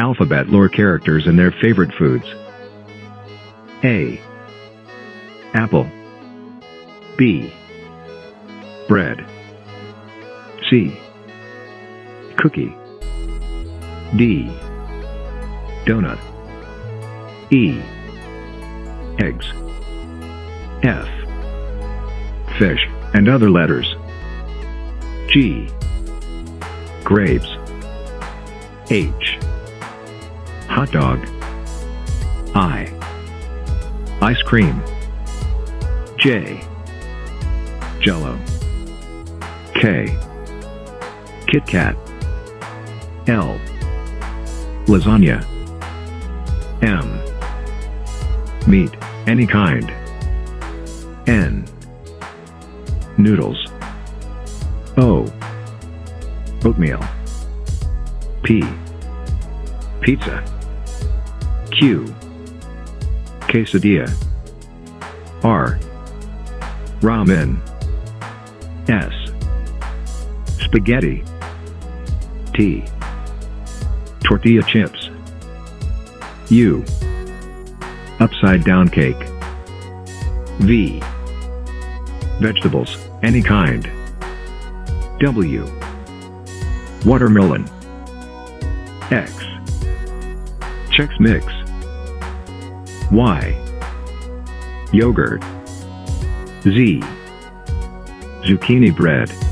alphabet lore characters and their favorite foods. A. Apple. B. Bread. C. Cookie. D. Donut. E. Eggs. F. Fish, and other letters. G. Grapes. H. Hot dog. I. Ice cream. J. Jello. K. Kit Kat. L. Lasagna. M. Meat, any kind. N. Noodles. O. Oatmeal. P. Pizza. Q. Quesadilla. R. Ramen. S. Spaghetti. T. Tortilla chips. U. Upside down cake. V. Vegetables, any kind. W. Watermelon. X. Chex Mix. Y. Yogurt. Z. Zucchini bread.